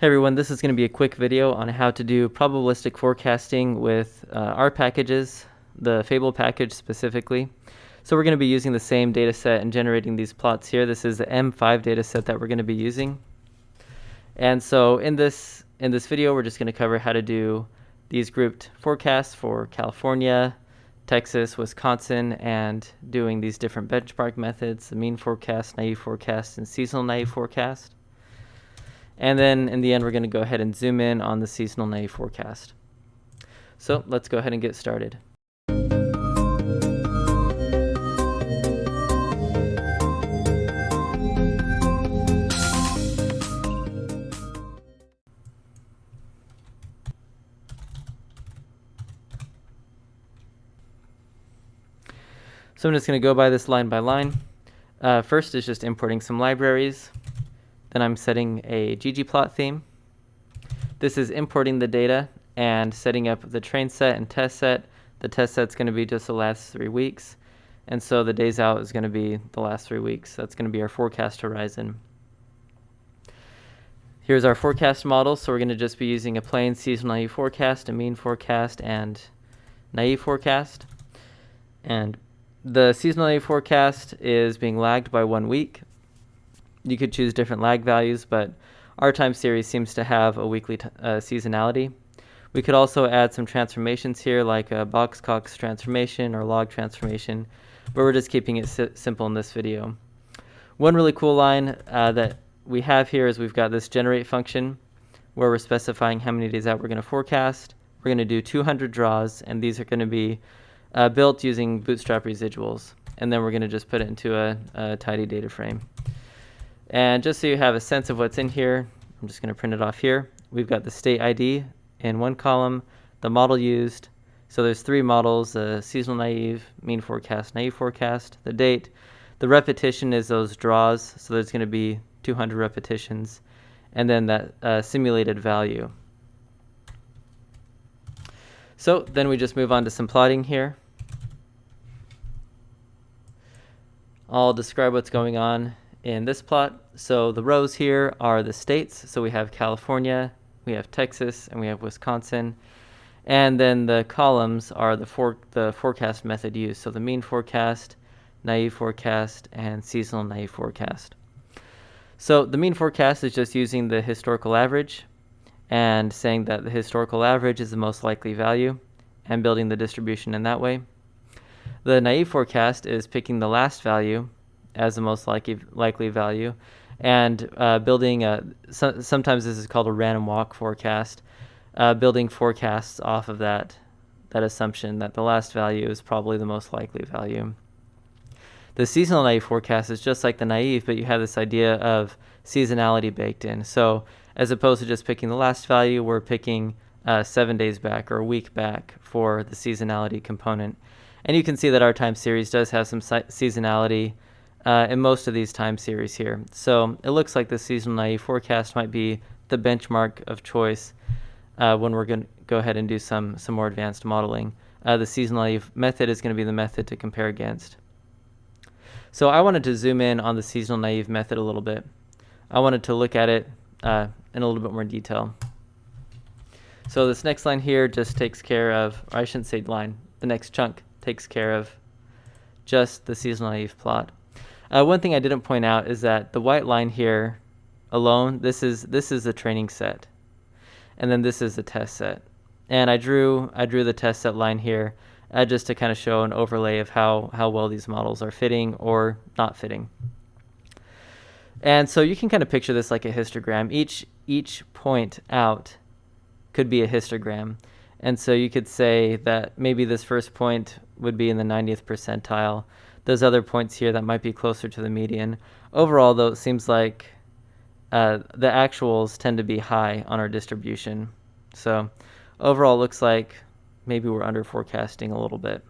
Hey everyone, this is going to be a quick video on how to do probabilistic forecasting with uh, R packages, the Fable package specifically. So we're going to be using the same data set and generating these plots here. This is the M5 data set that we're going to be using. And so in this in this video, we're just going to cover how to do these grouped forecasts for California, Texas, Wisconsin, and doing these different benchmark methods, the mean forecast, naive forecast, and seasonal naive forecast. And then in the end, we're going to go ahead and zoom in on the seasonal naive forecast. So let's go ahead and get started. So I'm just going to go by this line by line. Uh, first is just importing some libraries. Then I'm setting a ggplot theme. This is importing the data and setting up the train set and test set. The test set's going to be just the last three weeks. And so the days out is going to be the last three weeks. That's going to be our forecast horizon. Here's our forecast model. So we're going to just be using a plain seasonal naive forecast, a mean forecast, and naive forecast. And the seasonal naive forecast is being lagged by one week you could choose different lag values, but our time series seems to have a weekly uh, seasonality. We could also add some transformations here like a Box-Cox transformation or log transformation, but we're just keeping it si simple in this video. One really cool line uh, that we have here is we've got this generate function where we're specifying how many days out we're going to forecast. We're going to do 200 draws, and these are going to be uh, built using Bootstrap residuals. And then we're going to just put it into a, a tidy data frame. And just so you have a sense of what's in here, I'm just going to print it off here. We've got the state ID in one column, the model used. So there's three models, the seasonal naive, mean forecast, naive forecast, the date. The repetition is those draws, so there's going to be 200 repetitions, and then that uh, simulated value. So then we just move on to some plotting here. I'll describe what's going on in this plot. So the rows here are the states. So we have California, we have Texas, and we have Wisconsin. And then the columns are the, for, the forecast method used. So the mean forecast, naive forecast, and seasonal naive forecast. So the mean forecast is just using the historical average and saying that the historical average is the most likely value and building the distribution in that way. The naive forecast is picking the last value as the most likely likely value, and uh, building a. So, sometimes this is called a random walk forecast, uh, building forecasts off of that that assumption that the last value is probably the most likely value. The seasonal naive forecast is just like the naive, but you have this idea of seasonality baked in. So as opposed to just picking the last value, we're picking uh, seven days back or a week back for the seasonality component. And you can see that our time series does have some seasonality uh, in most of these time series here. So it looks like the seasonal naive forecast might be the benchmark of choice uh, when we're going to go ahead and do some, some more advanced modeling. Uh, the seasonal naive method is going to be the method to compare against. So I wanted to zoom in on the seasonal naive method a little bit. I wanted to look at it uh, in a little bit more detail. So this next line here just takes care of, or I shouldn't say line, the next chunk takes care of just the seasonal naive plot. Uh, one thing I didn't point out is that the white line here alone, this is this is a training set, and then this is the test set. And I drew I drew the test set line here uh, just to kind of show an overlay of how how well these models are fitting or not fitting. And so you can kind of picture this like a histogram. Each each point out could be a histogram. And so you could say that maybe this first point would be in the 90th percentile those other points here that might be closer to the median. Overall, though, it seems like uh, the actuals tend to be high on our distribution. So overall, looks like maybe we're under forecasting a little bit.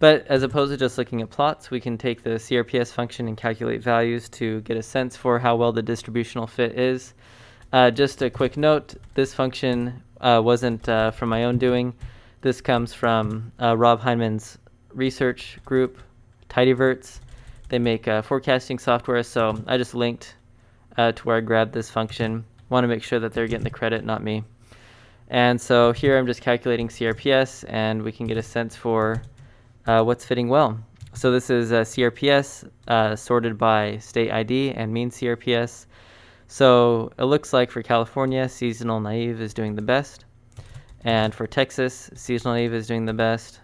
But as opposed to just looking at plots, we can take the CRPS function and calculate values to get a sense for how well the distributional fit is. Uh, just a quick note, this function uh, wasn't uh, from my own doing. This comes from uh, Rob Hyndman's research group, Tidyverts. They make uh, forecasting software, so I just linked uh, to where I grabbed this function. Want to make sure that they're getting the credit, not me. And so here I'm just calculating CRPS and we can get a sense for uh, what's fitting well. So this is a CRPS uh, sorted by state ID and mean CRPS. So it looks like for California, seasonal naive is doing the best. And for Texas, seasonal naive is doing the best.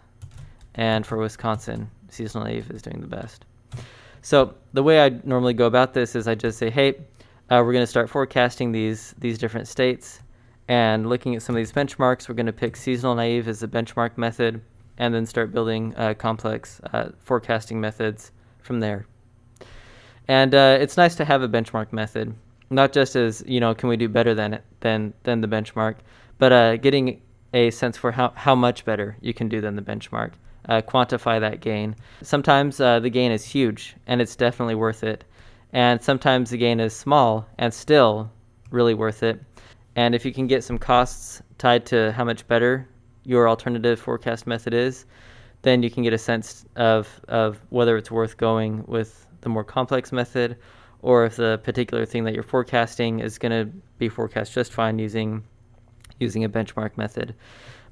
And for Wisconsin, seasonal naive is doing the best. So the way I normally go about this is I just say, hey, uh, we're going to start forecasting these, these different states and looking at some of these benchmarks, we're going to pick seasonal naive as a benchmark method and then start building uh, complex uh, forecasting methods from there. And uh, it's nice to have a benchmark method, not just as, you know, can we do better than it, than, than the benchmark, but uh, getting a sense for how, how much better you can do than the benchmark. Uh, quantify that gain. Sometimes uh, the gain is huge and it's definitely worth it. And sometimes the gain is small and still really worth it. And if you can get some costs tied to how much better your alternative forecast method is, then you can get a sense of, of whether it's worth going with the more complex method or if the particular thing that you're forecasting is going to be forecast just fine using using a benchmark method.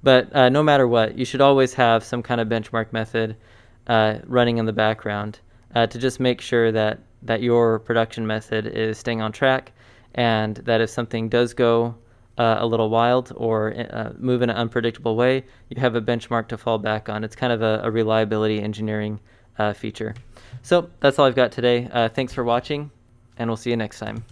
But uh, no matter what, you should always have some kind of benchmark method uh, running in the background uh, to just make sure that, that your production method is staying on track and that if something does go uh, a little wild or uh, move in an unpredictable way, you have a benchmark to fall back on. It's kind of a, a reliability engineering uh, feature. So that's all I've got today. Thanks for watching, and we'll see you next time.